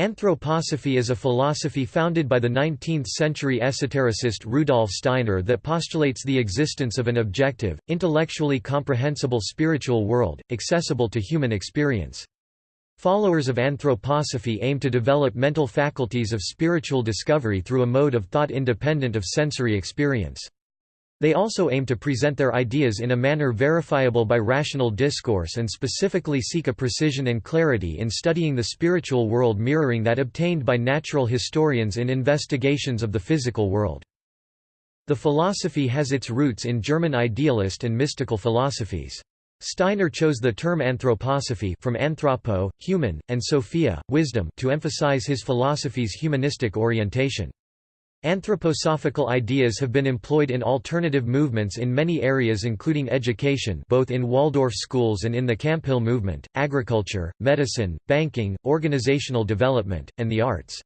Anthroposophy is a philosophy founded by the 19th-century esotericist Rudolf Steiner that postulates the existence of an objective, intellectually comprehensible spiritual world, accessible to human experience. Followers of anthroposophy aim to develop mental faculties of spiritual discovery through a mode of thought independent of sensory experience. They also aim to present their ideas in a manner verifiable by rational discourse and specifically seek a precision and clarity in studying the spiritual world mirroring that obtained by natural historians in investigations of the physical world. The philosophy has its roots in German idealist and mystical philosophies. Steiner chose the term anthroposophy from anthropo, human, and sophia, wisdom to emphasize his philosophy's humanistic orientation. Anthroposophical ideas have been employed in alternative movements in many areas including education both in Waldorf schools and in the Camphill movement, agriculture, medicine, banking, organizational development, and the arts.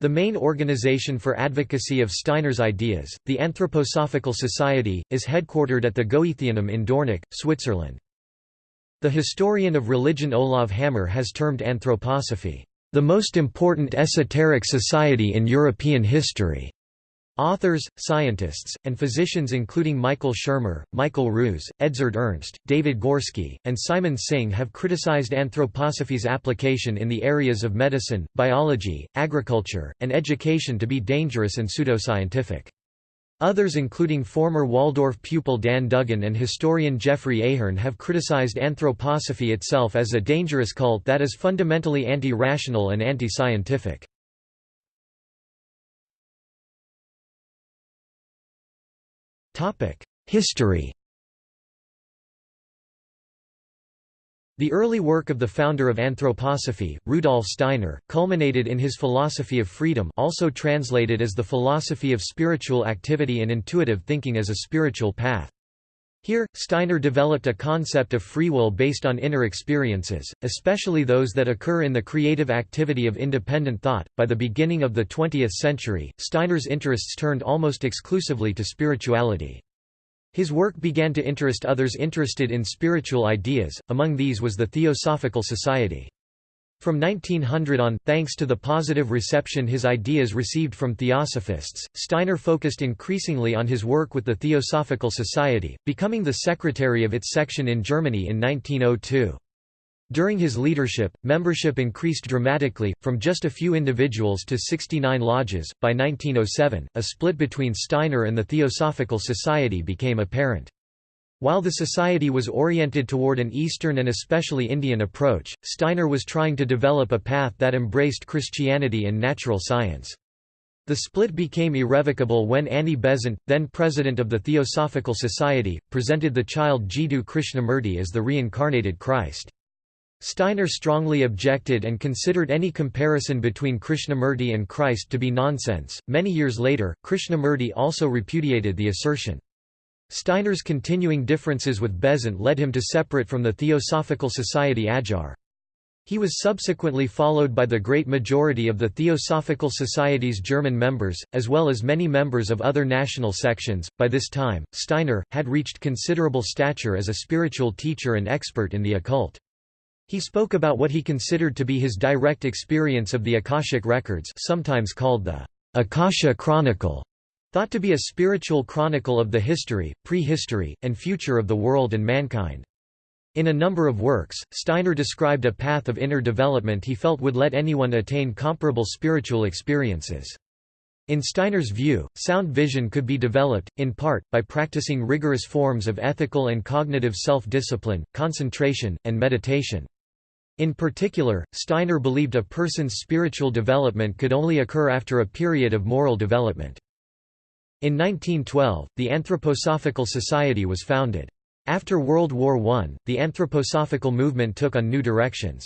The main organization for advocacy of Steiner's ideas, the Anthroposophical Society, is headquartered at the Goetheanum in Dornach, Switzerland. The historian of religion Olav Hammer has termed anthroposophy the most important esoteric society in European history. Authors, scientists, and physicians including Michael Shermer, Michael Ruse, Edzard Ernst, David Gorski, and Simon Singh have criticized anthroposophy's application in the areas of medicine, biology, agriculture, and education to be dangerous and pseudoscientific. Others including former Waldorf pupil Dan Dugan and historian Geoffrey Ahern have criticized anthroposophy itself as a dangerous cult that is fundamentally anti-rational and anti-scientific. History The early work of the founder of anthroposophy, Rudolf Steiner, culminated in his philosophy of freedom also translated as the philosophy of spiritual activity and intuitive thinking as a spiritual path. Here, Steiner developed a concept of free will based on inner experiences, especially those that occur in the creative activity of independent thought. By the beginning of the 20th century, Steiner's interests turned almost exclusively to spirituality. His work began to interest others interested in spiritual ideas, among these was the Theosophical Society. From 1900 on, thanks to the positive reception his ideas received from theosophists, Steiner focused increasingly on his work with the Theosophical Society, becoming the secretary of its section in Germany in 1902. During his leadership, membership increased dramatically, from just a few individuals to 69 lodges. By 1907, a split between Steiner and the Theosophical Society became apparent. While the society was oriented toward an Eastern and especially Indian approach, Steiner was trying to develop a path that embraced Christianity and natural science. The split became irrevocable when Annie Besant, then president of the Theosophical Society, presented the child Jiddu Krishnamurti as the reincarnated Christ. Steiner strongly objected and considered any comparison between Krishnamurti and Christ to be nonsense. Many years later, Krishnamurti also repudiated the assertion. Steiner's continuing differences with Besant led him to separate from the Theosophical Society Adyar. He was subsequently followed by the great majority of the Theosophical Society's German members, as well as many members of other national sections. By this time, Steiner had reached considerable stature as a spiritual teacher and expert in the occult. He spoke about what he considered to be his direct experience of the Akashic records sometimes called the Akasha Chronicle, thought to be a spiritual chronicle of the history, prehistory, and future of the world and mankind. In a number of works, Steiner described a path of inner development he felt would let anyone attain comparable spiritual experiences. In Steiner's view, sound vision could be developed, in part, by practicing rigorous forms of ethical and cognitive self-discipline, concentration, and meditation. In particular, Steiner believed a person's spiritual development could only occur after a period of moral development. In 1912, the Anthroposophical Society was founded. After World War I, the anthroposophical movement took on new directions.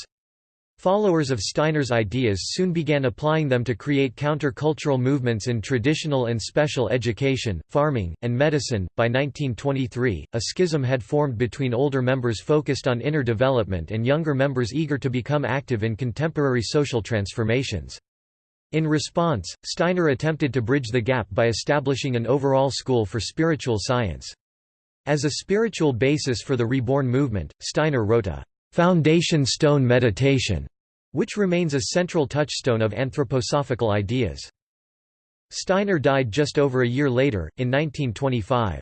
Followers of Steiner's ideas soon began applying them to create counter-cultural movements in traditional and special education, farming, and medicine. By 1923, a schism had formed between older members focused on inner development and younger members eager to become active in contemporary social transformations. In response, Steiner attempted to bridge the gap by establishing an overall school for spiritual science. As a spiritual basis for the reborn movement, Steiner wrote a foundation stone meditation which remains a central touchstone of anthroposophical ideas. Steiner died just over a year later, in 1925.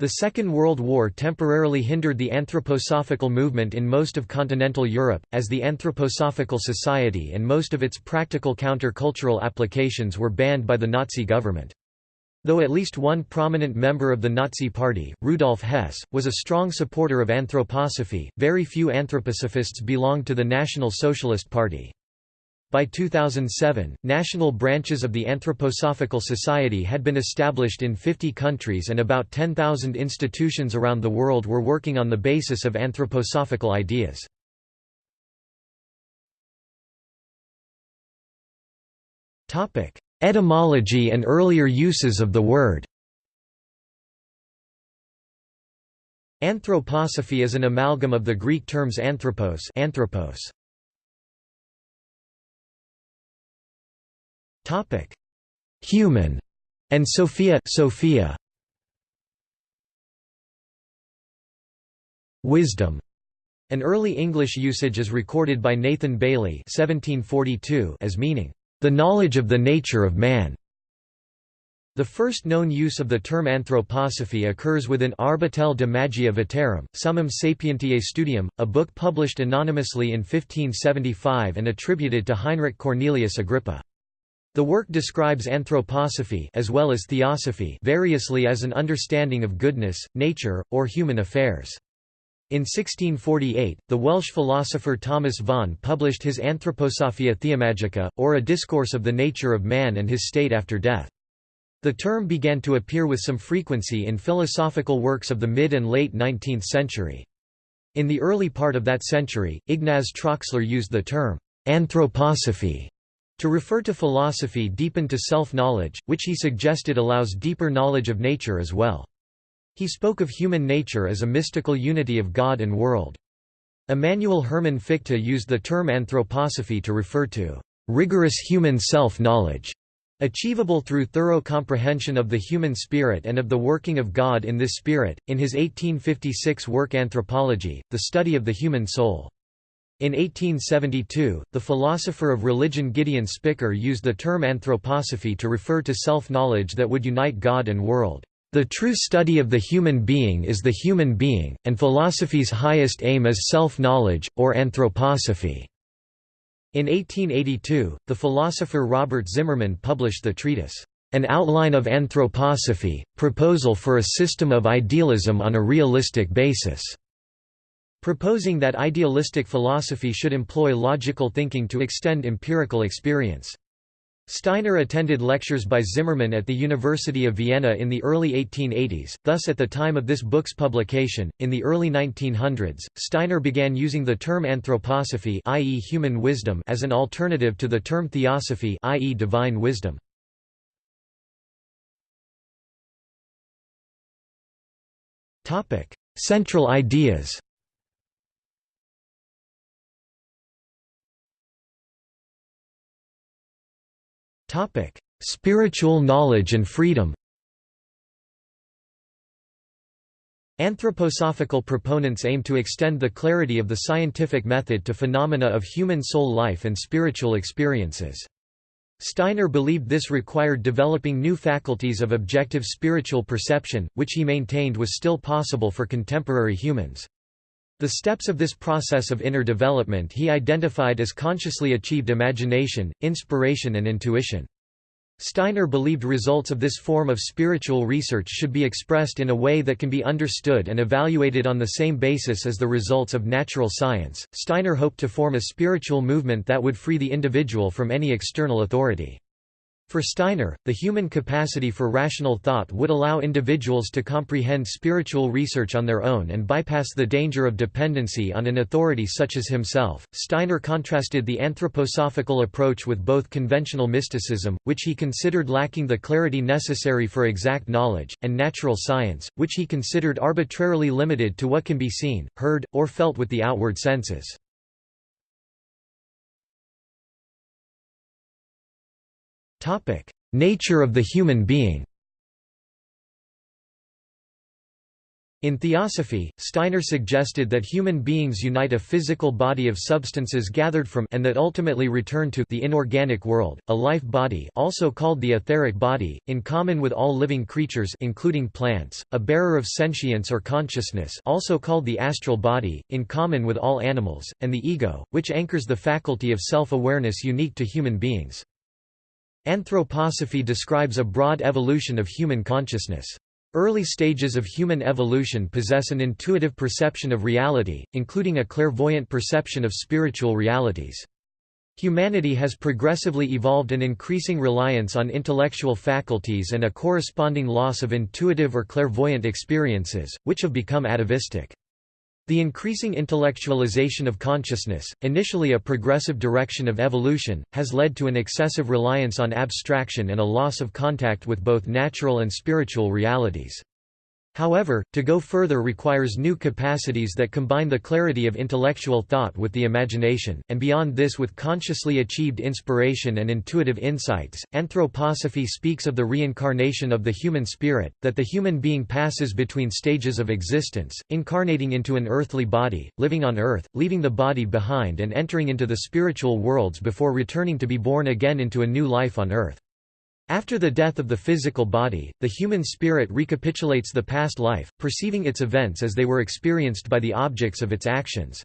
The Second World War temporarily hindered the anthroposophical movement in most of continental Europe, as the Anthroposophical Society and most of its practical counter-cultural applications were banned by the Nazi government. Though at least one prominent member of the Nazi Party, Rudolf Hess, was a strong supporter of anthroposophy, very few anthroposophists belonged to the National Socialist Party. By 2007, national branches of the Anthroposophical Society had been established in 50 countries and about 10,000 institutions around the world were working on the basis of anthroposophical ideas. Etymology and earlier uses of the word Anthroposophy is an amalgam of the Greek terms anthropos, anthropos Topic: Human and Sophia, Sophia. Wisdom. An early English usage is recorded by Nathan Bailey (1742) as meaning the knowledge of the nature of man. The first known use of the term anthroposophy occurs within Arbatel de Magia Veterum, Summum Sapientiae Studium, a book published anonymously in 1575 and attributed to Heinrich Cornelius Agrippa. The work describes anthroposophy as well as theosophy variously as an understanding of goodness, nature, or human affairs. In 1648, the Welsh philosopher Thomas Vaughan published his Anthroposophia Theomagica, or a discourse of the nature of man and his state after death. The term began to appear with some frequency in philosophical works of the mid and late 19th century. In the early part of that century, Ignaz Troxler used the term anthroposophy to refer to philosophy deepened to self-knowledge, which he suggested allows deeper knowledge of nature as well. He spoke of human nature as a mystical unity of God and world. Immanuel Hermann Fichte used the term anthroposophy to refer to rigorous human self-knowledge, achievable through thorough comprehension of the human spirit and of the working of God in this spirit. In his 1856 work Anthropology, the study of the human soul. In 1872, the philosopher of religion Gideon Spicker used the term anthroposophy to refer to self-knowledge that would unite God and world. The true study of the human being is the human being, and philosophy's highest aim is self-knowledge, or anthroposophy. In 1882, the philosopher Robert Zimmermann published the treatise, An Outline of Anthroposophy, Proposal for a System of Idealism on a Realistic Basis proposing that idealistic philosophy should employ logical thinking to extend empirical experience. Steiner attended lectures by Zimmermann at the University of Vienna in the early 1880s, thus at the time of this book's publication, in the early 1900s, Steiner began using the term anthroposophy i.e. human wisdom as an alternative to the term theosophy i.e. divine wisdom. Central ideas Topic: Spiritual knowledge and freedom. Anthroposophical proponents aim to extend the clarity of the scientific method to phenomena of human soul life and spiritual experiences. Steiner believed this required developing new faculties of objective spiritual perception, which he maintained was still possible for contemporary humans. The steps of this process of inner development he identified as consciously achieved imagination, inspiration and intuition. Steiner believed results of this form of spiritual research should be expressed in a way that can be understood and evaluated on the same basis as the results of natural science. Steiner hoped to form a spiritual movement that would free the individual from any external authority. For Steiner, the human capacity for rational thought would allow individuals to comprehend spiritual research on their own and bypass the danger of dependency on an authority such as himself. Steiner contrasted the anthroposophical approach with both conventional mysticism, which he considered lacking the clarity necessary for exact knowledge, and natural science, which he considered arbitrarily limited to what can be seen, heard, or felt with the outward senses. Topic: Nature of the human being. In Theosophy, Steiner suggested that human beings unite a physical body of substances gathered from and that ultimately return to the inorganic world, a life body also called the etheric body, in common with all living creatures including plants, a bearer of sentience or consciousness also called the astral body, in common with all animals, and the ego, which anchors the faculty of self-awareness unique to human beings. Anthroposophy describes a broad evolution of human consciousness. Early stages of human evolution possess an intuitive perception of reality, including a clairvoyant perception of spiritual realities. Humanity has progressively evolved an increasing reliance on intellectual faculties and a corresponding loss of intuitive or clairvoyant experiences, which have become atavistic. The increasing intellectualization of consciousness, initially a progressive direction of evolution, has led to an excessive reliance on abstraction and a loss of contact with both natural and spiritual realities. However, to go further requires new capacities that combine the clarity of intellectual thought with the imagination, and beyond this with consciously achieved inspiration and intuitive insights. Anthroposophy speaks of the reincarnation of the human spirit, that the human being passes between stages of existence, incarnating into an earthly body, living on earth, leaving the body behind and entering into the spiritual worlds before returning to be born again into a new life on earth. After the death of the physical body, the human spirit recapitulates the past life, perceiving its events as they were experienced by the objects of its actions.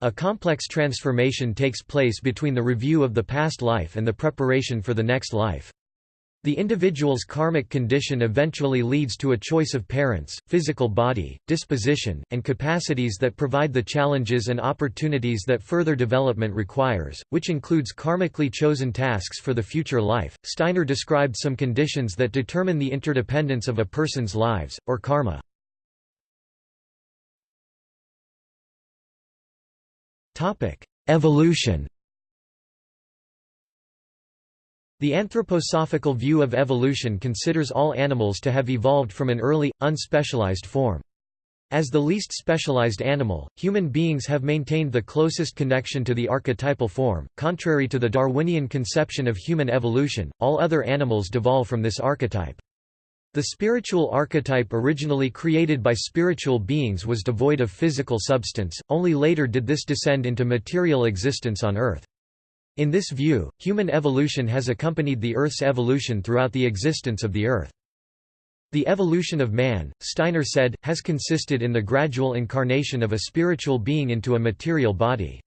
A complex transformation takes place between the review of the past life and the preparation for the next life. The individual's karmic condition eventually leads to a choice of parents, physical body, disposition, and capacities that provide the challenges and opportunities that further development requires, which includes karmically chosen tasks for the future life. Steiner described some conditions that determine the interdependence of a person's lives, or karma. Evolution The anthroposophical view of evolution considers all animals to have evolved from an early, unspecialized form. As the least specialized animal, human beings have maintained the closest connection to the archetypal form. Contrary to the Darwinian conception of human evolution, all other animals devolve from this archetype. The spiritual archetype originally created by spiritual beings was devoid of physical substance, only later did this descend into material existence on Earth. In this view, human evolution has accompanied the Earth's evolution throughout the existence of the Earth. The evolution of man, Steiner said, has consisted in the gradual incarnation of a spiritual being into a material body.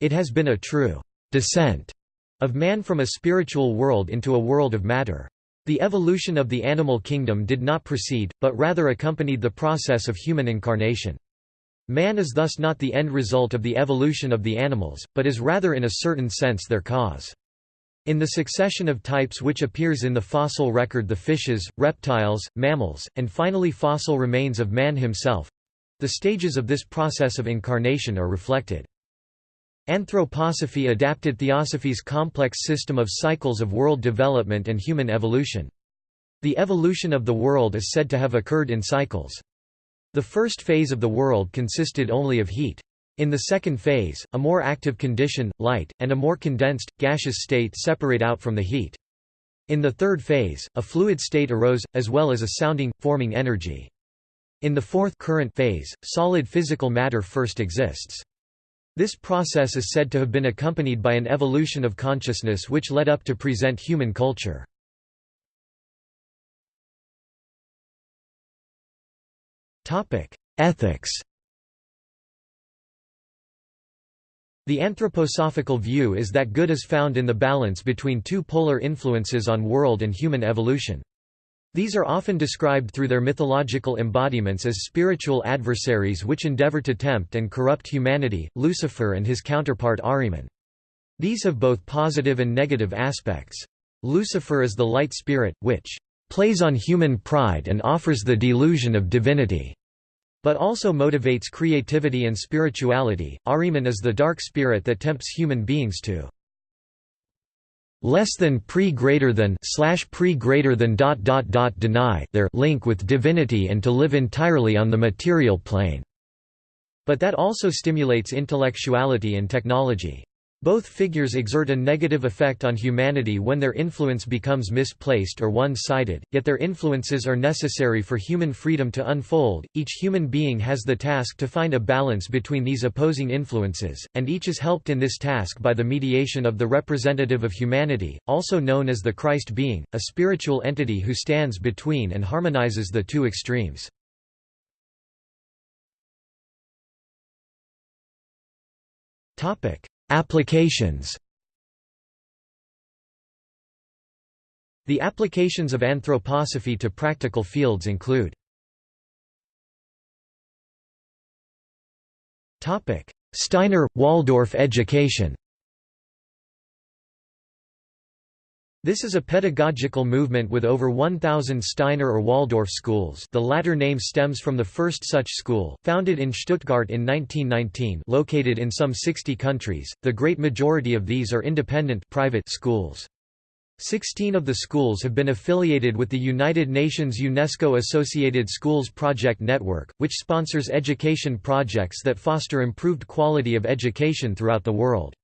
It has been a true descent of man from a spiritual world into a world of matter. The evolution of the animal kingdom did not precede, but rather accompanied the process of human incarnation. Man is thus not the end result of the evolution of the animals, but is rather in a certain sense their cause. In the succession of types which appears in the fossil record the fishes, reptiles, mammals, and finally fossil remains of man himself—the stages of this process of incarnation are reflected. Anthroposophy adapted theosophy's complex system of cycles of world development and human evolution. The evolution of the world is said to have occurred in cycles. The first phase of the world consisted only of heat. In the second phase, a more active condition, light, and a more condensed, gaseous state separate out from the heat. In the third phase, a fluid state arose, as well as a sounding, forming energy. In the fourth current phase, solid physical matter first exists. This process is said to have been accompanied by an evolution of consciousness which led up to present human culture. Ethics The anthroposophical view is that good is found in the balance between two polar influences on world and human evolution. These are often described through their mythological embodiments as spiritual adversaries which endeavor to tempt and corrupt humanity, Lucifer and his counterpart Ahriman. These have both positive and negative aspects. Lucifer is the light spirit, which plays on human pride and offers the delusion of divinity but also motivates creativity and spirituality. Ahriman is the dark spirit that tempts human beings to less than pre greater than slash pre greater than dot dot dot deny their link with divinity and to live entirely on the material plane. But that also stimulates intellectuality and technology. Both figures exert a negative effect on humanity when their influence becomes misplaced or one-sided, yet their influences are necessary for human freedom to unfold. Each human being has the task to find a balance between these opposing influences, and each is helped in this task by the mediation of the representative of humanity, also known as the Christ being, a spiritual entity who stands between and harmonizes the two extremes. Topic: Applications The applications of anthroposophy to practical fields include Steiner – Waldorf education This is a pedagogical movement with over 1,000 Steiner or Waldorf schools the latter name stems from the first such school, founded in Stuttgart in 1919 located in some 60 countries, the great majority of these are independent private schools. Sixteen of the schools have been affiliated with the United Nations UNESCO Associated Schools Project Network, which sponsors education projects that foster improved quality of education throughout the world.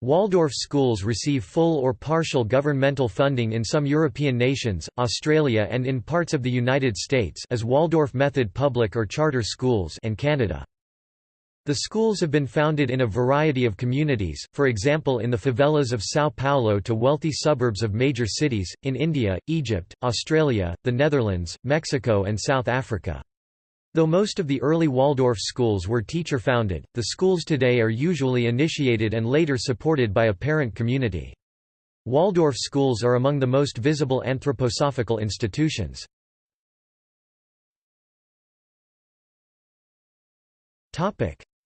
Waldorf schools receive full or partial governmental funding in some European nations, Australia and in parts of the United States as Waldorf method public or charter schools and Canada. The schools have been founded in a variety of communities, for example in the favelas of São Paulo to wealthy suburbs of major cities, in India, Egypt, Australia, the Netherlands, Mexico and South Africa. Though most of the early Waldorf schools were teacher-founded, the schools today are usually initiated and later supported by a parent community. Waldorf schools are among the most visible anthroposophical institutions.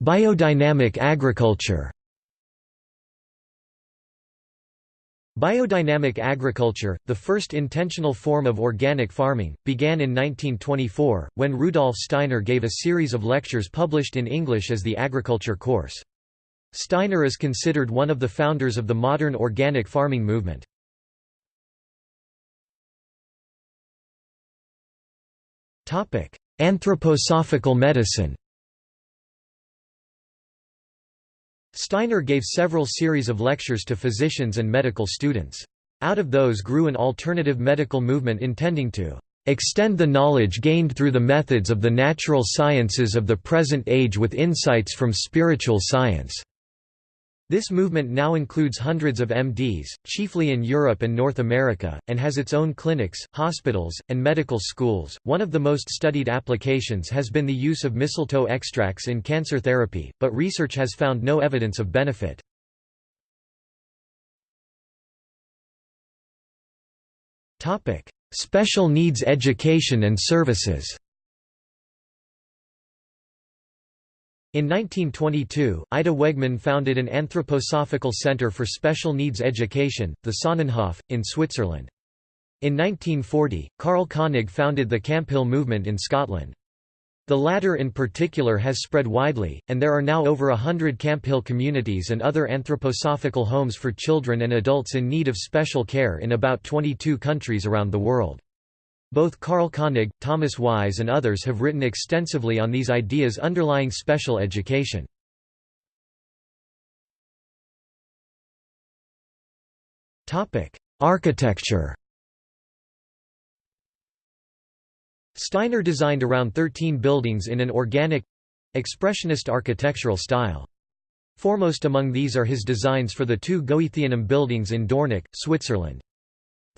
Biodynamic agriculture Biodynamic agriculture, the first intentional form of organic farming, began in 1924, when Rudolf Steiner gave a series of lectures published in English as the agriculture course. Steiner is considered one of the founders of the modern organic farming movement. Anthroposophical medicine Steiner gave several series of lectures to physicians and medical students. Out of those grew an alternative medical movement intending to extend the knowledge gained through the methods of the natural sciences of the present age with insights from spiritual science. This movement now includes hundreds of MDs, chiefly in Europe and North America, and has its own clinics, hospitals, and medical schools. One of the most studied applications has been the use of mistletoe extracts in cancer therapy, but research has found no evidence of benefit. Topic: Special needs education and services. In 1922, Ita Wegman founded an anthroposophical center for special needs education, the Sonnenhof, in Switzerland. In 1940, Karl Koenig founded the Camphill movement in Scotland. The latter in particular has spread widely, and there are now over a hundred Camphill communities and other anthroposophical homes for children and adults in need of special care in about 22 countries around the world. Both Karl Koenig, Thomas Weihs and others have written extensively on these ideas underlying special education. Architecture Steiner designed around 13 buildings in an organic—expressionist architectural style. Foremost among these are his designs for the two Goetheanum buildings in Dornach, Switzerland.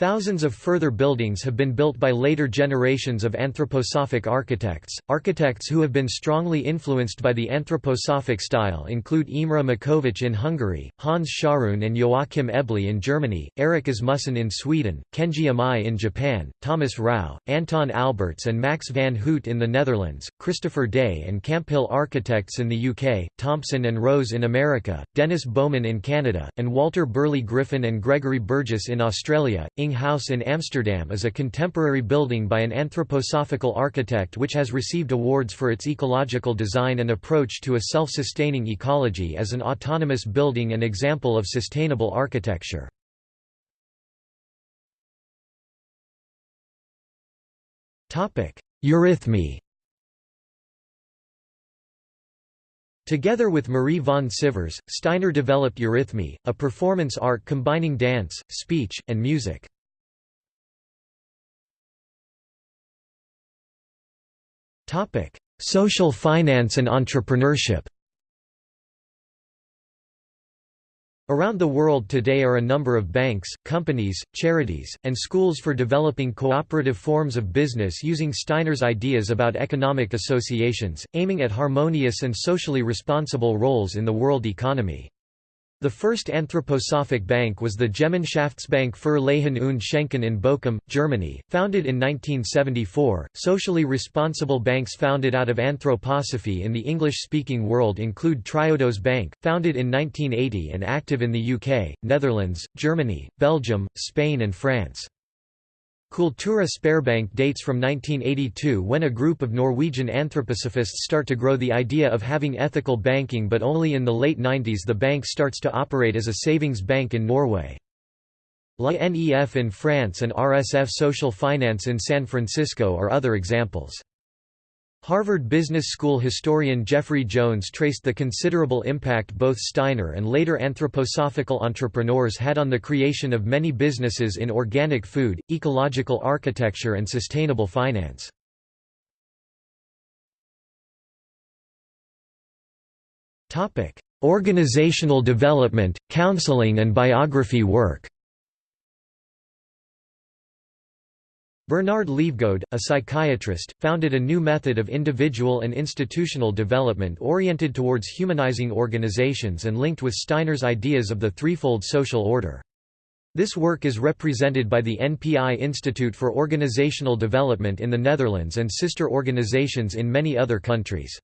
Thousands of further buildings have been built by later generations of anthroposophic architects. Architects who have been strongly influenced by the anthroposophic style include Imre Makovecz in Hungary, Hans Scharoun and Joachim Eble in Germany, Erik Asmussen in Sweden, Kenji Imai in Japan, Thomas Rau, Anton Alberts and Max van Huut in the Netherlands, Christopher Day and Camphill Architects in the UK, Thompson and Rose in America, Dennis Bowman in Canada, and Walter Burley Griffin and Gregory Burgess in Australia. House in Amsterdam is a contemporary building by an anthroposophical architect which has received awards for its ecological design and approach to a self-sustaining ecology as an autonomous building and example of sustainable architecture. Eurythmy Together with Marie von Sivers, Steiner developed Eurythmy, a performance art combining dance, speech, and music. Social finance and entrepreneurship Around the world today are a number of banks, companies, charities, and schools for developing cooperative forms of business using Steiner's ideas about economic associations, aiming at harmonious and socially responsible roles in the world economy. The first anthroposophic bank was the Gemeinschaftsbank für Leihen und Schenken in Bochum, Germany, founded in 1974. Socially responsible banks founded out of anthroposophy in the English-speaking world include Triodos Bank, founded in 1980 and active in the UK, Netherlands, Germany, Belgium, Spain and France. Cultura Sparebank dates from 1982 when a group of Norwegian anthroposophists start to grow the idea of having ethical banking but only in the late 90s the bank starts to operate as a savings bank in Norway. La NEF in France and RSF Social Finance in San Francisco are other examples. Harvard Business School historian Geoffrey Jones traced the considerable impact both Steiner and later anthroposophical entrepreneurs had on the creation of many businesses in organic food, ecological architecture and sustainable finance. Organizational development, counseling and biography work Bernard Lievegoed, a psychiatrist, founded a new method of individual and institutional development oriented towards humanizing organizations and linked with Steiner's ideas of the threefold social order. This work is represented by the NPI Institute for Organizational Development in the Netherlands and sister organizations in many other countries.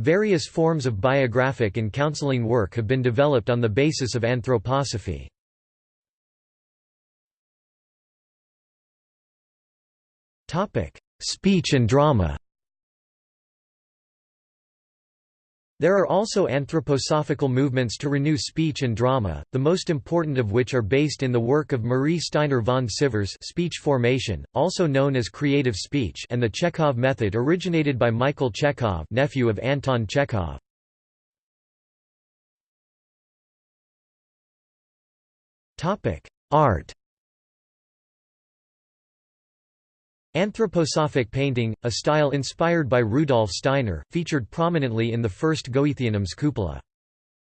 Various forms of biographic and counseling work have been developed on the basis of anthroposophy. Speech and drama. There are also anthroposophical movements to renew speech and drama, the most important of which are based in the work of Marie Steiner von Sivers speech formation, also known as creative speech and the Chekhov method originated by Michael Chekhov nephew of Anton Chekhov. Art Anthroposophic painting, a style inspired by Rudolf Steiner, featured prominently in the first Goetheanum's cupola.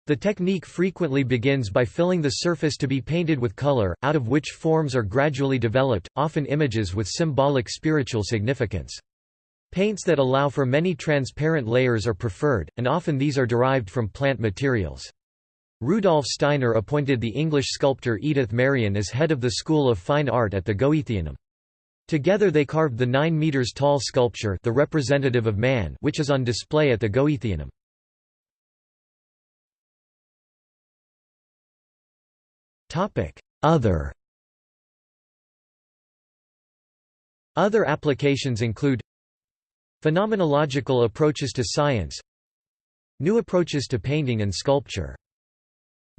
The technique frequently begins by filling the surface to be painted with color, out of which forms are gradually developed, often images with symbolic spiritual significance. Paints that allow for many transparent layers are preferred, and often these are derived from plant materials. Rudolf Steiner appointed the English sculptor Edith Maryon as head of the School of Fine Art at the Goetheanum. Together they carved the 9 meters tall sculpture the representative of man which is on display at the Goetheanum. Other Other applications include Phenomenological approaches to science New approaches to painting and sculpture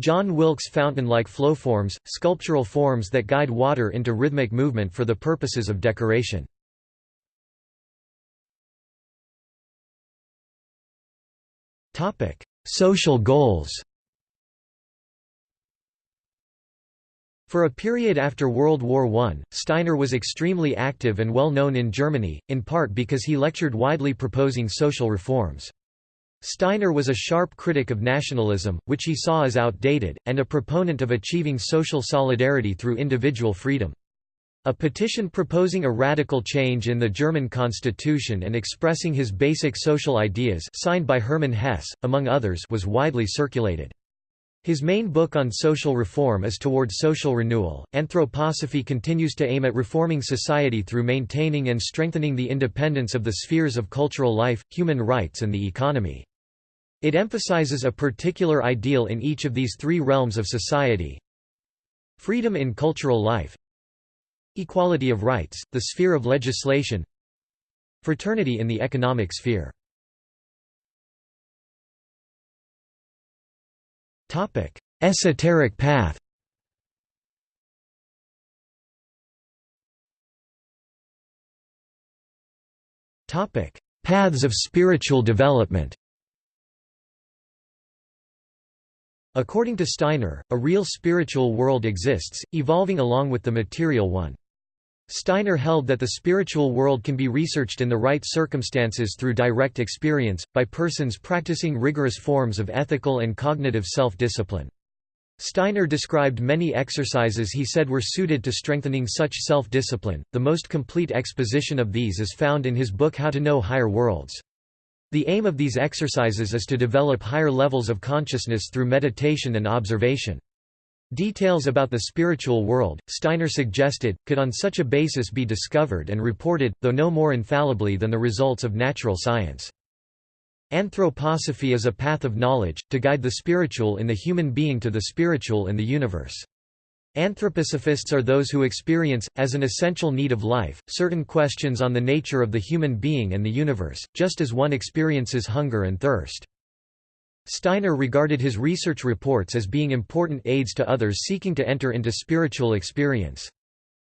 John Wilkes fountain-like flowforms, sculptural forms that guide water into rhythmic movement for the purposes of decoration. Social goals For a period after World War I, Steiner was extremely active and well known in Germany, in part because he lectured widely proposing social reforms. Steiner was a sharp critic of nationalism, which he saw as outdated, and a proponent of achieving social solidarity through individual freedom. A petition proposing a radical change in the German constitution and expressing his basic social ideas signed by Hermann Hesse, among others was widely circulated. His main book on social reform is Towards Social Renewal. Anthroposophy continues to aim at reforming society through maintaining and strengthening the independence of the spheres of cultural life, human rights and the economy. It emphasizes a particular ideal in each of these three realms of society. Freedom in cultural life. Equality of rights, the sphere of legislation. Fraternity in the economic sphere. Esoteric path. Paths of spiritual development According to Steiner, a real spiritual world exists, evolving along with the material one. Steiner held that the spiritual world can be researched in the right circumstances through direct experience, by persons practicing rigorous forms of ethical and cognitive self-discipline. Steiner described many exercises he said were suited to strengthening such self-discipline. The most complete exposition of these is found in his book How to Know Higher Worlds. The aim of these exercises is to develop higher levels of consciousness through meditation and observation. Details about the spiritual world, Steiner suggested, could on such a basis be discovered and reported, though no more infallibly than the results of natural science. Anthroposophy is a path of knowledge, to guide the spiritual in the human being to the spiritual in the universe. Anthroposophists are those who experience, as an essential need of life, certain questions on the nature of the human being and the universe, just as one experiences hunger and thirst. Steiner regarded his research reports as being important aids to others seeking to enter into spiritual experience.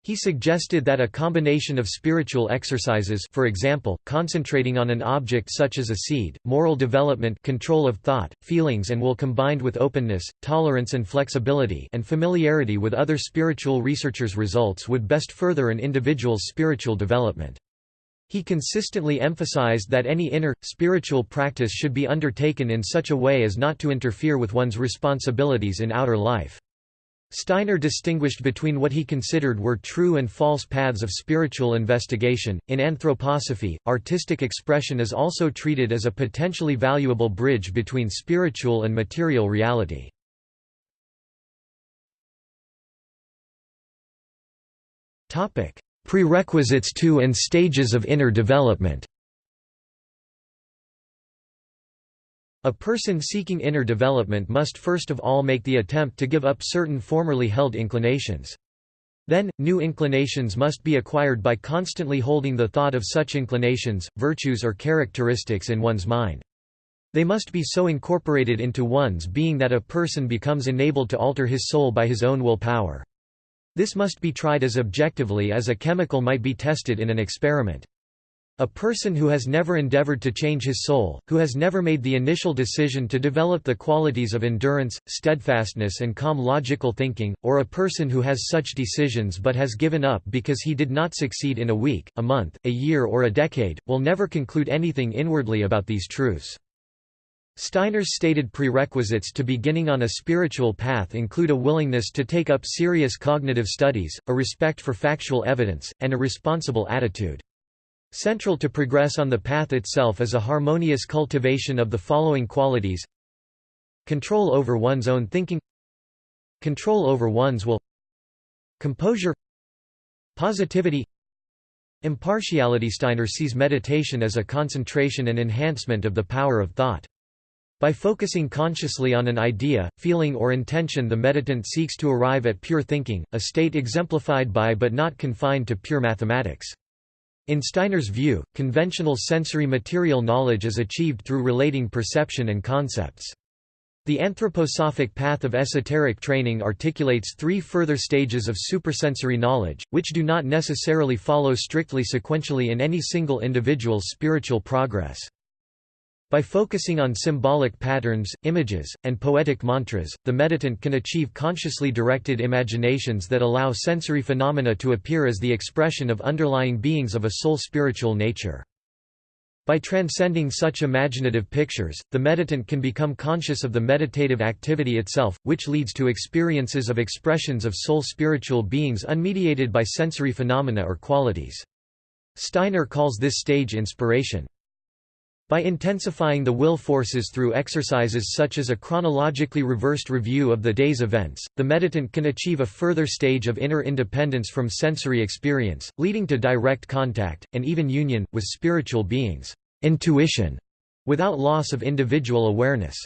He suggested that a combination of spiritual exercises for example, concentrating on an object such as a seed, moral development control of thought, feelings and will combined with openness, tolerance and flexibility and familiarity with other spiritual researchers' results would best further an individual's spiritual development. He consistently emphasized that any inner, spiritual practice should be undertaken in such a way as not to interfere with one's responsibilities in outer life. Steiner distinguished between what he considered were true and false paths of spiritual investigation. In anthroposophy, artistic expression is also treated as a potentially valuable bridge between spiritual and material reality. Topic: Prerequisites to and stages of inner development A person seeking inner development must first of all make the attempt to give up certain formerly held inclinations. Then, new inclinations must be acquired by constantly holding the thought of such inclinations, virtues or characteristics in one's mind. They must be so incorporated into one's being that a person becomes enabled to alter his soul by his own will power. This must be tried as objectively as a chemical might be tested in an experiment. A person who has never endeavored to change his soul, who has never made the initial decision to develop the qualities of endurance, steadfastness and calm logical thinking, or a person who has such decisions but has given up because he did not succeed in a week, a month, a year or a decade, will never conclude anything inwardly about these truths. Steiner's stated prerequisites to beginning on a spiritual path include a willingness to take up serious cognitive studies, a respect for factual evidence, and a responsible attitude. Central to progress on the path itself is a harmonious cultivation of the following qualities. Control over one's own thinking. Control over one's will. Composure. Positivity. Impartiality. Steiner sees meditation as a concentration and enhancement of the power of thought. By focusing consciously on an idea, feeling or intention the meditant seeks to arrive at pure thinking, a state exemplified by but not confined to pure mathematics. In Steiner's view, conventional sensory material knowledge is achieved through relating perception and concepts. The anthroposophic path of esoteric training articulates three further stages of supersensory knowledge, which do not necessarily follow strictly sequentially in any single individual's spiritual progress. By focusing on symbolic patterns, images, and poetic mantras, the meditant can achieve consciously directed imaginations that allow sensory phenomena to appear as the expression of underlying beings of a soul spiritual nature. By transcending such imaginative pictures, the meditant can become conscious of the meditative activity itself, which leads to experiences of expressions of soul spiritual beings unmediated by sensory phenomena or qualities. Steiner calls this stage inspiration. By intensifying the will forces through exercises such as a chronologically reversed review of the day's events, the meditant can achieve a further stage of inner independence from sensory experience, leading to direct contact, and even union, with spiritual beings intuition, without loss of individual awareness.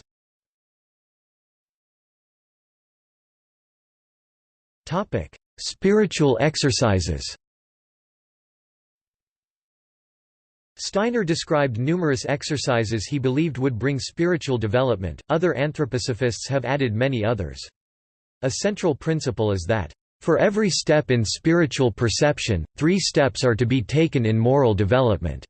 Spiritual exercises Steiner described numerous exercises he believed would bring spiritual development, other anthroposophists have added many others. A central principle is that, "...for every step in spiritual perception, three steps are to be taken in moral development."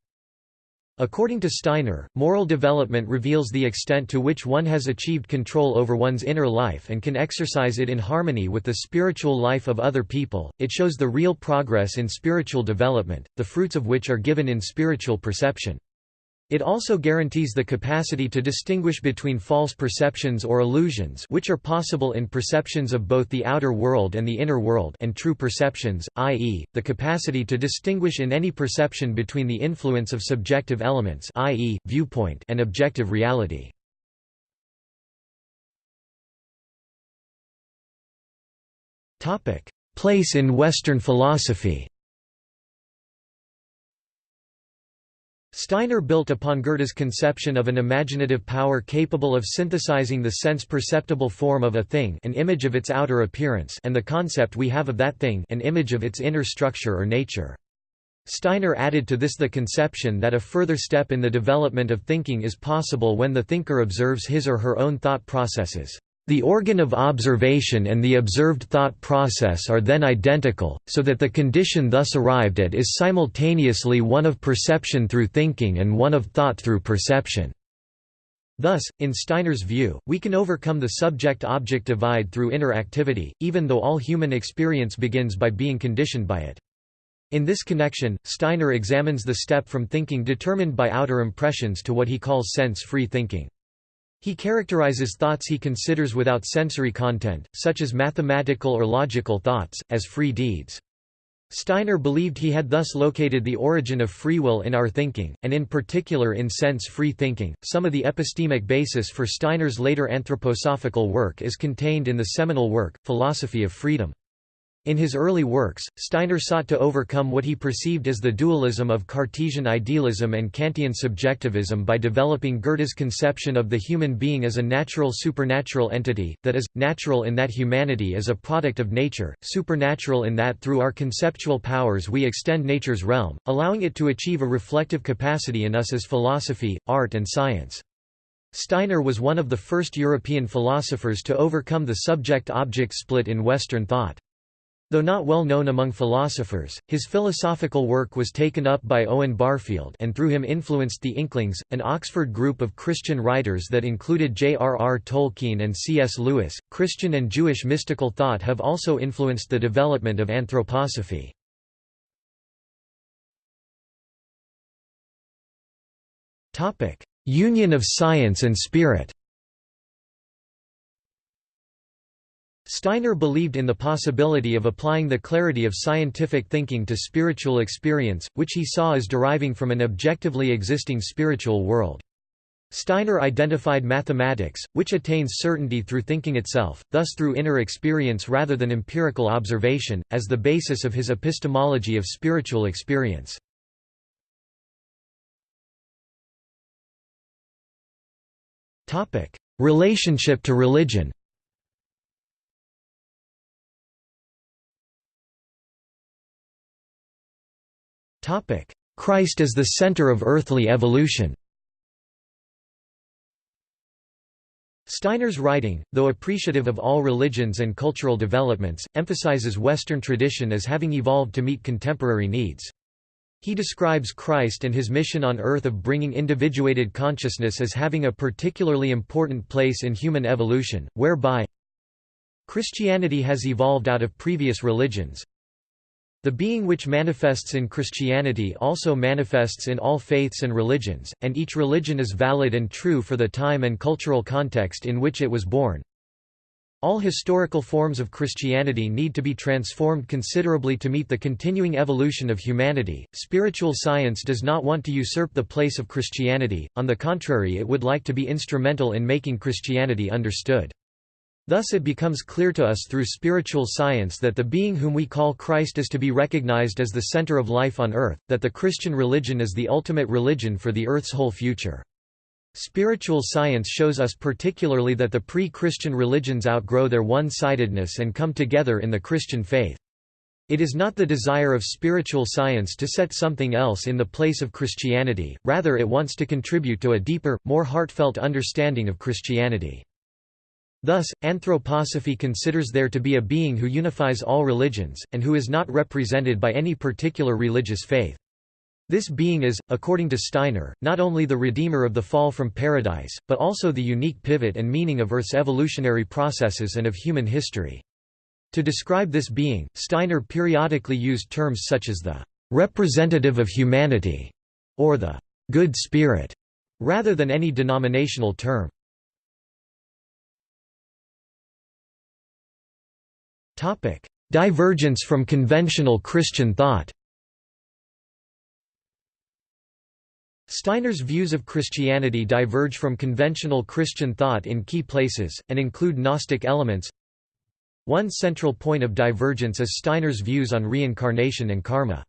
According to Steiner, moral development reveals the extent to which one has achieved control over one's inner life and can exercise it in harmony with the spiritual life of other people. It shows the real progress in spiritual development, the fruits of which are given in spiritual perception. It also guarantees the capacity to distinguish between false perceptions or illusions which are possible in perceptions of both the outer world and the inner world and true perceptions, i.e., the capacity to distinguish in any perception between the influence of subjective elements i.e., viewpoint and objective reality. Place in Western philosophy Steiner built upon Goethe's conception of an imaginative power capable of synthesizing the sense-perceptible form of a thing an image of its outer appearance and the concept we have of that thing an image of its inner structure or nature. Steiner added to this the conception that a further step in the development of thinking is possible when the thinker observes his or her own thought processes. The organ of observation and the observed thought process are then identical, so that the condition thus arrived at is simultaneously one of perception through thinking and one of thought through perception. Thus, in Steiner's view, we can overcome the subject-object divide through inner activity, even though all human experience begins by being conditioned by it. In this connection, Steiner examines the step from thinking determined by outer impressions to what he calls sense-free thinking. He characterizes thoughts he considers without sensory content, such as mathematical or logical thoughts, as free deeds. Steiner believed he had thus located the origin of free will in our thinking, and in particular in sense-free thinking. Some of the epistemic basis for Steiner's later anthroposophical work is contained in the seminal work, Philosophy of Freedom. In his early works, Steiner sought to overcome what he perceived as the dualism of Cartesian idealism and Kantian subjectivism by developing Goethe's conception of the human being as a natural supernatural entity, that is, natural in that humanity is a product of nature, supernatural in that through our conceptual powers we extend nature's realm, allowing it to achieve a reflective capacity in us as philosophy, art and science. Steiner was one of the first European philosophers to overcome the subject-object split in Western thought. Though not well known among philosophers, his philosophical work was taken up by Owen Barfield and through him influenced the Inklings, an Oxford group of Christian writers that included J.R.R. Tolkien and C.S. Lewis. Christian and Jewish mystical thought have also influenced the development of anthroposophy. Union of science and spirit Steiner believed in the possibility of applying the clarity of scientific thinking to spiritual experience, which he saw as deriving from an objectively existing spiritual world. Steiner identified mathematics, which attains certainty through thinking itself, thus through inner experience rather than empirical observation, as the basis of his epistemology of spiritual experience. Relationship to religion Christ as the center of earthly evolution Steiner's writing, though appreciative of all religions and cultural developments, emphasizes Western tradition as having evolved to meet contemporary needs. He describes Christ and his mission on earth of bringing individuated consciousness as having a particularly important place in human evolution, whereby Christianity has evolved out of previous religions, the being which manifests in Christianity also manifests in all faiths and religions, and each religion is valid and true for the time and cultural context in which it was born. All historical forms of Christianity need to be transformed considerably to meet the continuing evolution of humanity. Spiritual science does not want to usurp the place of Christianity, on the contrary, it would like to be instrumental in making Christianity understood. Thus it becomes clear to us through spiritual science that the being whom we call Christ is to be recognized as the center of life on earth, that the Christian religion is the ultimate religion for the earth's whole future. Spiritual science shows us particularly that the pre-Christian religions outgrow their one-sidedness and come together in the Christian faith. It is not the desire of spiritual science to set something else in the place of Christianity, rather it wants to contribute to a deeper, more heartfelt understanding of Christianity. Thus, anthroposophy considers there to be a being who unifies all religions, and who is not represented by any particular religious faith. This being is, according to Steiner, not only the redeemer of the fall from paradise, but also the unique pivot and meaning of Earth's evolutionary processes and of human history. To describe this being, Steiner periodically used terms such as the representative of humanity or the good spirit, rather than any denominational term. Divergence from conventional Christian thought Steiner's views of Christianity diverge from conventional Christian thought in key places, and include Gnostic elements. One central point of divergence is Steiner's views on reincarnation and karma.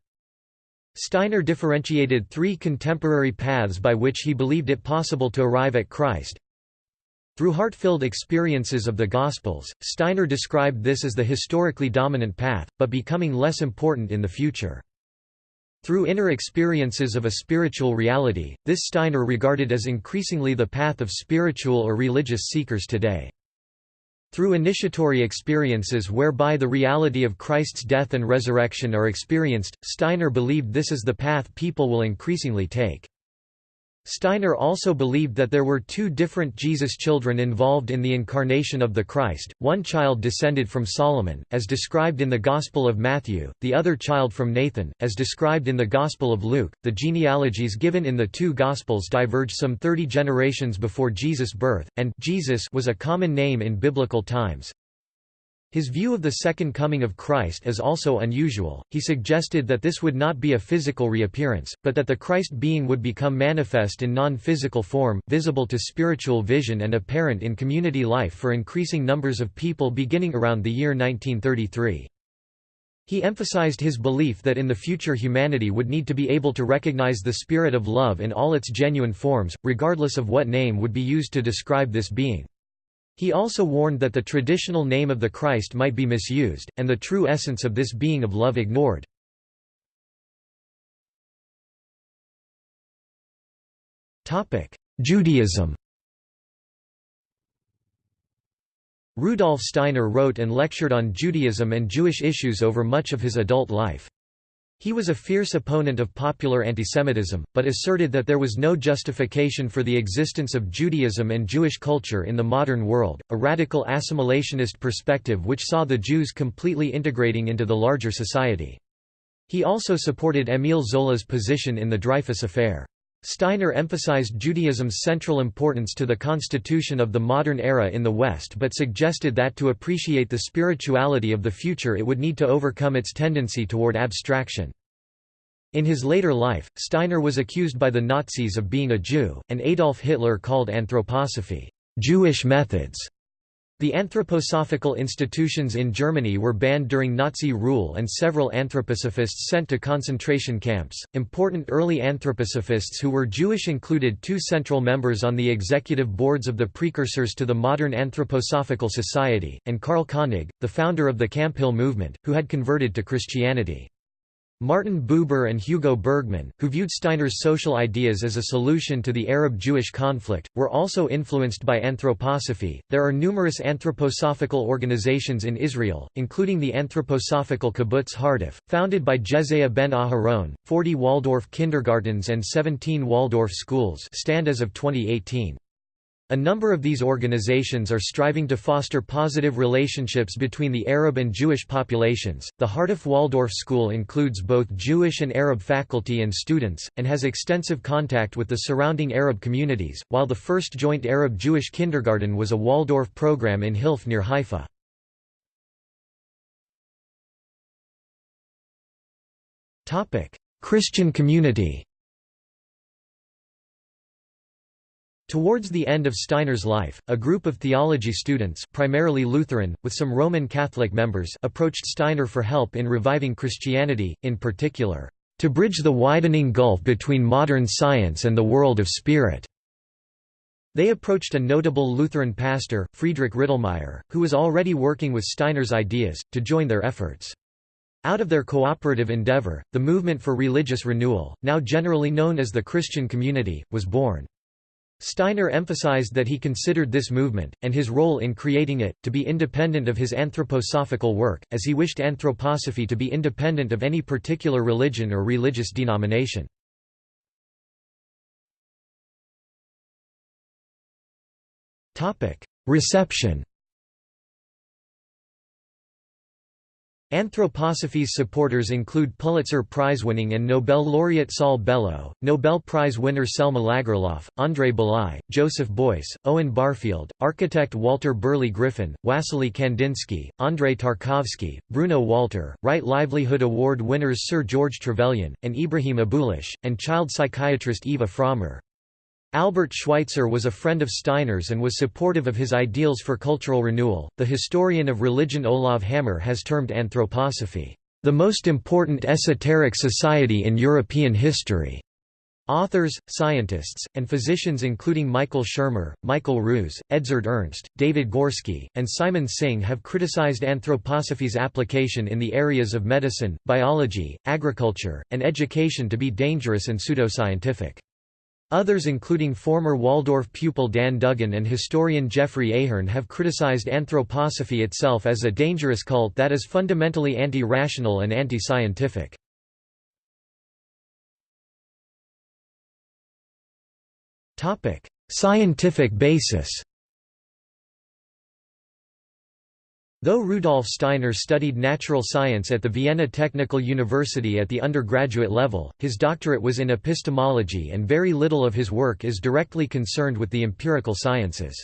Steiner differentiated three contemporary paths by which he believed it possible to arrive at Christ. Through heart-filled experiences of the Gospels, Steiner described this as the historically dominant path, but becoming less important in the future. Through inner experiences of a spiritual reality, this Steiner regarded as increasingly the path of spiritual or religious seekers today. Through initiatory experiences whereby the reality of Christ's death and resurrection are experienced, Steiner believed this is the path people will increasingly take. Steiner also believed that there were two different Jesus children involved in the incarnation of the Christ, one child descended from Solomon, as described in the Gospel of Matthew, the other child from Nathan, as described in the Gospel of Luke. The genealogies given in the two Gospels diverge some 30 generations before Jesus' birth, and Jesus was a common name in biblical times. His view of the second coming of Christ is also unusual, he suggested that this would not be a physical reappearance, but that the Christ being would become manifest in non-physical form, visible to spiritual vision and apparent in community life for increasing numbers of people beginning around the year 1933. He emphasized his belief that in the future humanity would need to be able to recognize the spirit of love in all its genuine forms, regardless of what name would be used to describe this being. He also warned that the traditional name of the Christ might be misused, and the true essence of this being of love ignored. Judaism Rudolf Steiner wrote and lectured on Judaism and Jewish issues over much of his adult life. He was a fierce opponent of popular antisemitism, but asserted that there was no justification for the existence of Judaism and Jewish culture in the modern world, a radical assimilationist perspective which saw the Jews completely integrating into the larger society. He also supported Émile Zola's position in the Dreyfus Affair. Steiner emphasized Judaism's central importance to the constitution of the modern era in the West but suggested that to appreciate the spirituality of the future it would need to overcome its tendency toward abstraction. In his later life, Steiner was accused by the Nazis of being a Jew, and Adolf Hitler called anthroposophy, Jewish methods. The anthroposophical institutions in Germany were banned during Nazi rule and several anthroposophists sent to concentration camps. Important early anthroposophists who were Jewish included two central members on the executive boards of the precursors to the modern Anthroposophical Society, and Karl Koenig, the founder of the Camphill movement, who had converted to Christianity. Martin Buber and Hugo Bergman, who viewed Steiner's social ideas as a solution to the Arab-Jewish conflict, were also influenced by anthroposophy. There are numerous anthroposophical organizations in Israel, including the Anthroposophical Kibbutz Harduf, founded by Jesaiah ben Aharon. 40 Waldorf kindergartens and 17 Waldorf schools stand as of 2018. A number of these organizations are striving to foster positive relationships between the Arab and Jewish populations. The Harduf Waldorf School includes both Jewish and Arab faculty and students, and has extensive contact with the surrounding Arab communities, while the first joint Arab Jewish kindergarten was a Waldorf program in Hilf near Haifa. Christian community Towards the end of Steiner's life, a group of theology students primarily Lutheran, with some Roman Catholic members approached Steiner for help in reviving Christianity, in particular, "...to bridge the widening gulf between modern science and the world of spirit." They approached a notable Lutheran pastor, Friedrich Rittelmeyer, who was already working with Steiner's ideas, to join their efforts. Out of their cooperative endeavor, the movement for religious renewal, now generally known as the Christian Community, was born. Steiner emphasized that he considered this movement, and his role in creating it, to be independent of his anthroposophical work, as he wished anthroposophy to be independent of any particular religion or religious denomination. Reception Anthroposophy's supporters include Pulitzer Prize-winning and Nobel laureate Saul Bellow, Nobel Prize winner Selma Lagerlof, André Bely, Joseph Beuys, Owen Barfield, architect Walter Burley Griffin, Wassily Kandinsky, Andrei Tarkovsky, Bruno Walter, Right Livelihood Award winners Sir George Trevelyan, and Ibrahim Abouleish, and child psychiatrist Eva Frommer. Albert Schweitzer was a friend of Steiner's and was supportive of his ideals for cultural renewal. The historian of religion Olav Hammer has termed anthroposophy, the most important esoteric society in European history. Authors, scientists, and physicians including Michael Shermer, Michael Ruse, Edzard Ernst, David Gorski, and Simon Singh have criticized anthroposophy's application in the areas of medicine, biology, agriculture, and education to be dangerous and pseudoscientific. Others including former Waldorf pupil Dan Dugan and historian Geoffrey Ahern have criticized anthroposophy itself as a dangerous cult that is fundamentally anti-rational and anti-scientific. Scientific basis Though Rudolf Steiner studied natural science at the Vienna Technical University at the undergraduate level, his doctorate was in epistemology and very little of his work is directly concerned with the empirical sciences.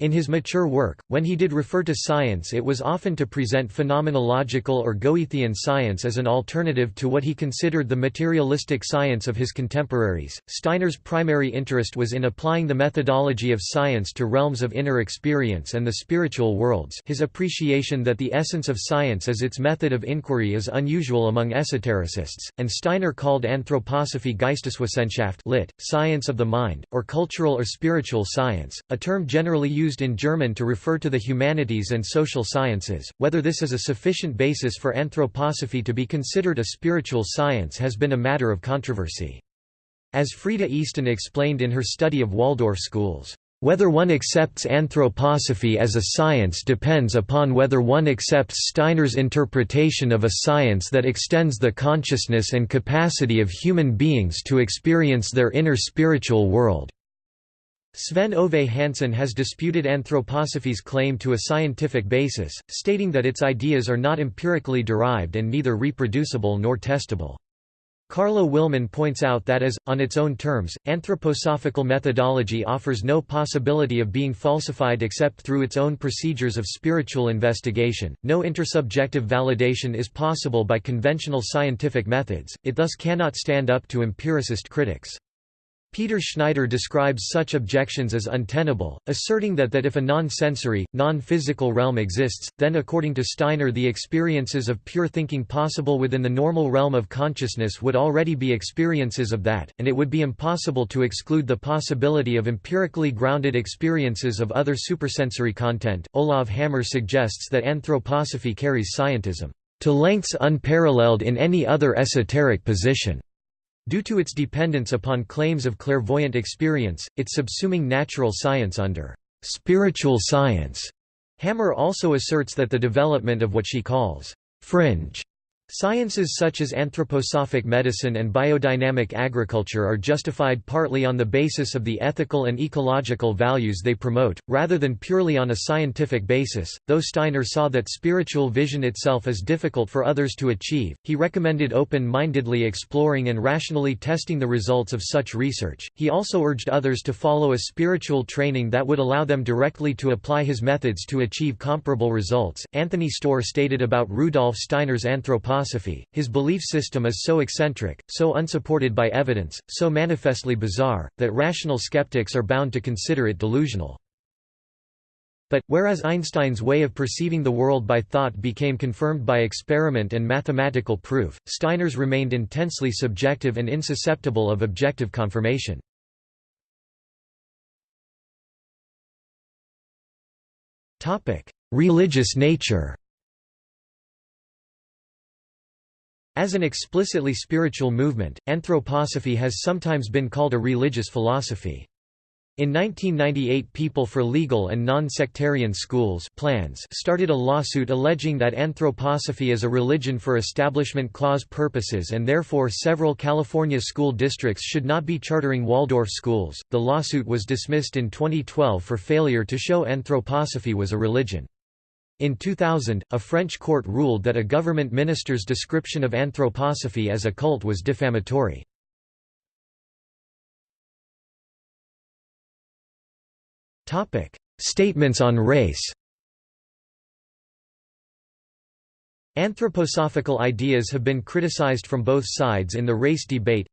In his mature work, when he did refer to science it was often to present phenomenological or Goethean science as an alternative to what he considered the materialistic science of his contemporaries. Steiner's primary interest was in applying the methodology of science to realms of inner experience and the spiritual worlds his appreciation that the essence of science is its method of inquiry is unusual among esotericists, and Steiner called anthroposophy Geisteswissenschaft lit, science of the mind, or cultural or spiritual science, a term generally used used in German to refer to the humanities and social sciences. Whether this is a sufficient basis for anthroposophy to be considered a spiritual science has been a matter of controversy. As Freda Easton explained in her study of Waldorf schools, whether one accepts anthroposophy as a science depends upon whether one accepts Steiner's interpretation of a science that extends the consciousness and capacity of human beings to experience their inner spiritual world. Sven Ove Hansson has disputed anthroposophy's claim to a scientific basis, stating that its ideas are not empirically derived and neither reproducible nor testable. Carlo Willmann points out that as, on its own terms, anthroposophical methodology offers no possibility of being falsified except through its own procedures of spiritual investigation, no intersubjective validation is possible by conventional scientific methods, it thus cannot stand up to empiricist critics. Peter Schneider describes such objections as untenable, asserting that that if a non-sensory, non-physical realm exists, then according to Steiner the experiences of pure thinking possible within the normal realm of consciousness would already be experiences of that, and it would be impossible to exclude the possibility of empirically grounded experiences of other supersensory content. Olav Hammer suggests that anthroposophy carries scientism to lengths unparalleled in any other esoteric position. Due to its dependence upon claims of clairvoyant experience, its subsuming natural science under spiritual science. Hammer also asserts that the development of what she calls fringe Sciences such as anthroposophic medicine and biodynamic agriculture are justified partly on the basis of the ethical and ecological values they promote, rather than purely on a scientific basis. Though Steiner saw that spiritual vision itself is difficult for others to achieve, he recommended open mindedly exploring and rationally testing the results of such research. He also urged others to follow a spiritual training that would allow them directly to apply his methods to achieve comparable results. Anthony Storr stated about Rudolf Steiner's anthroposophy his belief system is so eccentric, so unsupported by evidence, so manifestly bizarre, that rational skeptics are bound to consider it delusional. But, whereas Einstein's way of perceiving the world by thought became confirmed by experiment and mathematical proof, Steiner's remained intensely subjective and insusceptible of objective confirmation. Religious nature As an explicitly spiritual movement, anthroposophy has sometimes been called a religious philosophy. In 1998 People for Legal and Non-Sectarian Schools PLANS started a lawsuit alleging that anthroposophy is a religion for Establishment Clause purposes and therefore several California school districts should not be chartering Waldorf schools. The lawsuit was dismissed in 2012 for failure to show anthroposophy was a religion. In 2000, a French court ruled that a government minister's description of anthroposophy as a cult was defamatory. Statements on race. Anthroposophical ideas have been criticized from both sides in the race debate.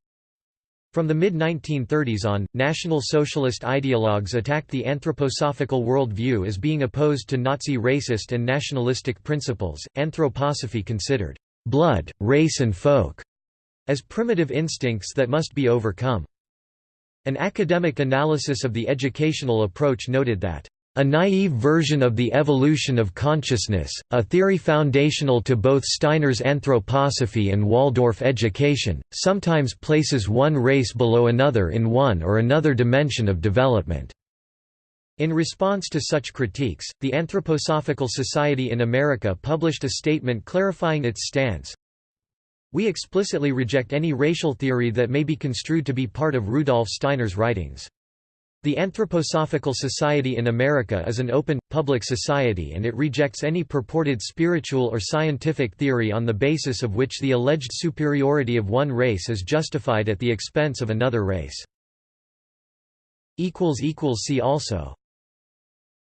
From the mid-1930s on, National Socialist ideologues attacked the anthroposophical worldview as being opposed to Nazi racist and nationalistic principles. Anthroposophy considered blood, race and folk as primitive instincts that must be overcome. An academic analysis of the educational approach noted that a naive version of the evolution of consciousness, a theory foundational to both Steiner's anthroposophy and Waldorf education, sometimes places one race below another in one or another dimension of development. In response to such critiques, the Anthroposophical Society in America published a statement clarifying its stance, we explicitly reject any racial theory that may be construed to be part of Rudolf Steiner's writings. The Anthroposophical Society in America is an open, public society and it rejects any purported spiritual or scientific theory on the basis of which the alleged superiority of one race is justified at the expense of another race. See also